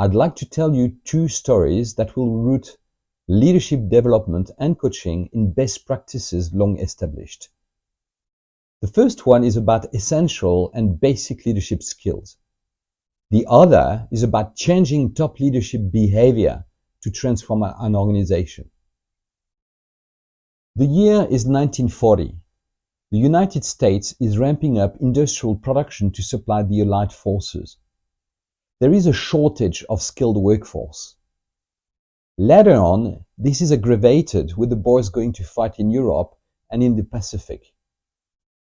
I'd like to tell you two stories that will root leadership development and coaching in best practices long established. The first one is about essential and basic leadership skills. The other is about changing top leadership behavior to transform an organization. The year is 1940. The United States is ramping up industrial production to supply the Allied forces. There is a shortage of skilled workforce. Later on, this is aggravated with the boys going to fight in Europe and in the Pacific.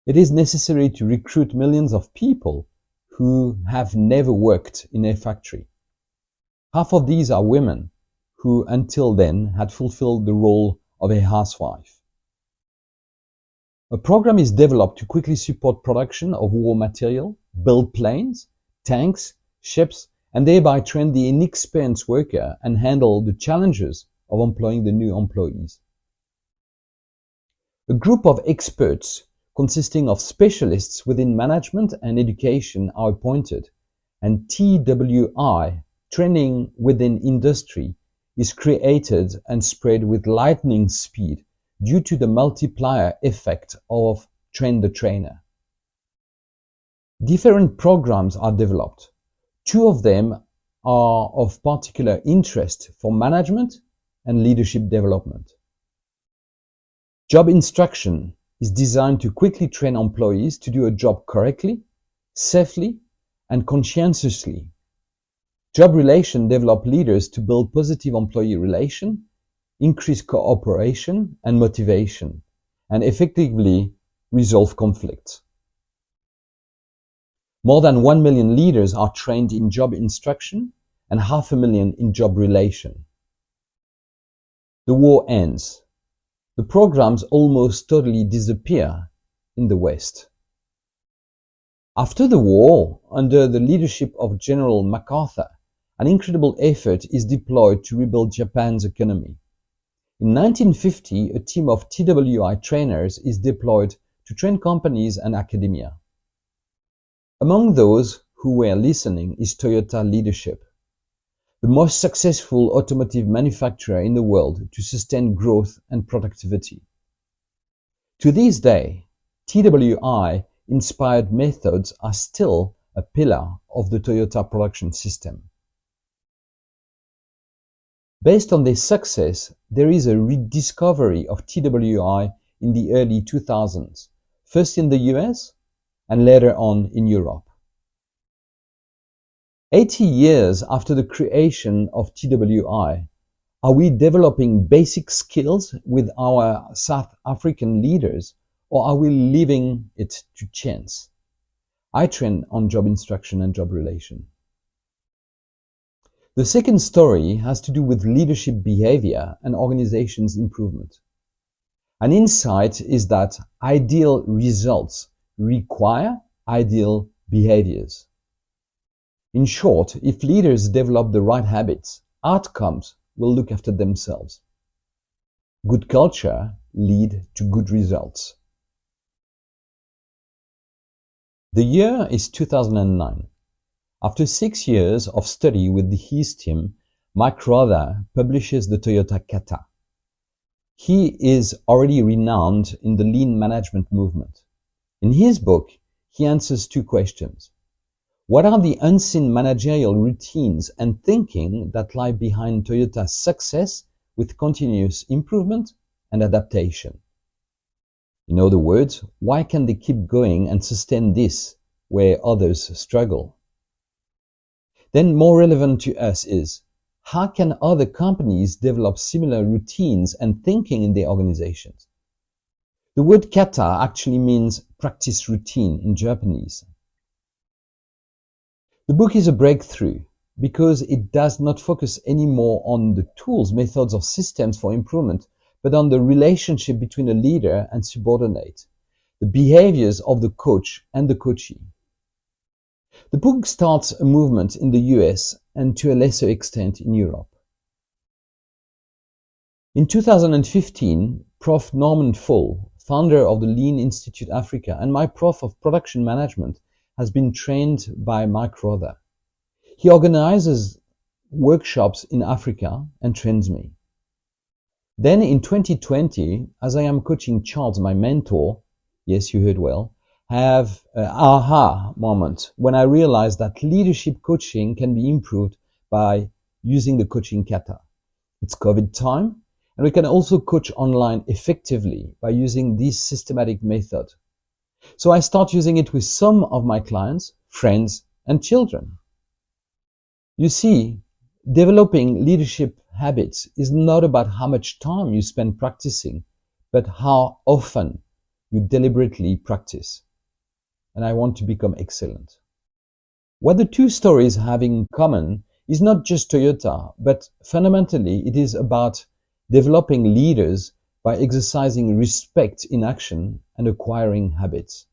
It is necessary to recruit millions of people who have never worked in a factory. Half of these are women who until then had fulfilled the role of a housewife. A program is developed to quickly support production of war material, build planes, tanks, ships, and thereby train the inexperienced worker and handle the challenges of employing the new employees. A group of experts consisting of specialists within management and education are appointed, and TWI, training within industry, is created and spread with lightning speed due to the multiplier effect of train the trainer. Different programs are developed. Two of them are of particular interest for management and leadership development. Job instruction is designed to quickly train employees to do a job correctly, safely, and conscientiously. Job relation develop leaders to build positive employee relation increase cooperation and motivation, and effectively resolve conflicts. More than 1 million leaders are trained in job instruction and half a million in job relation. The war ends. The programs almost totally disappear in the West. After the war, under the leadership of General MacArthur, an incredible effort is deployed to rebuild Japan's economy. In 1950, a team of TWI trainers is deployed to train companies and academia. Among those who were listening is Toyota leadership, the most successful automotive manufacturer in the world to sustain growth and productivity. To this day, TWI inspired methods are still a pillar of the Toyota production system. Based on this success, there is a rediscovery of TWI in the early 2000s, first in the US and later on in Europe. 80 years after the creation of TWI, are we developing basic skills with our South African leaders or are we leaving it to chance? I train on job instruction and job relation. The second story has to do with leadership behavior and organization's improvement. An insight is that ideal results require ideal behaviors. In short, if leaders develop the right habits, outcomes will look after themselves. Good culture lead to good results. The year is 2009. After six years of study with his team, Mike Rother publishes the Toyota Kata. He is already renowned in the lean management movement. In his book, he answers two questions. What are the unseen managerial routines and thinking that lie behind Toyota's success with continuous improvement and adaptation? In other words, why can they keep going and sustain this where others struggle? Then more relevant to us is, how can other companies develop similar routines and thinking in their organizations? The word kata actually means practice routine in Japanese. The book is a breakthrough because it does not focus anymore on the tools, methods, or systems for improvement, but on the relationship between a leader and subordinate, the behaviors of the coach and the coachee. The book starts a movement in the US and to a lesser extent in Europe. In 2015, Prof. Norman Faull, founder of the Lean Institute Africa and my prof of production management, has been trained by Mike Rother. He organizes workshops in Africa and trains me. Then in 2020, as I am coaching Charles, my mentor, yes, you heard well, have an aha moment when I realized that leadership coaching can be improved by using the coaching kata. It's COVID time, and we can also coach online effectively by using this systematic method. So I start using it with some of my clients, friends, and children. You see, developing leadership habits is not about how much time you spend practicing, but how often you deliberately practice. And I want to become excellent. What the two stories have in common is not just Toyota, but fundamentally it is about developing leaders by exercising respect in action and acquiring habits.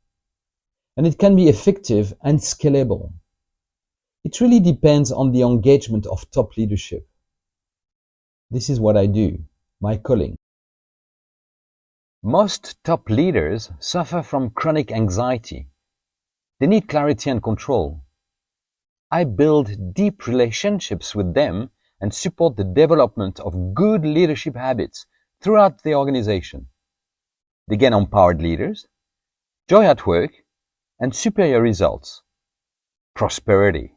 And it can be effective and scalable. It really depends on the engagement of top leadership. This is what I do, my calling. Most top leaders suffer from chronic anxiety. They need clarity and control. I build deep relationships with them and support the development of good leadership habits throughout the organization. They get empowered leaders, joy at work, and superior results. Prosperity.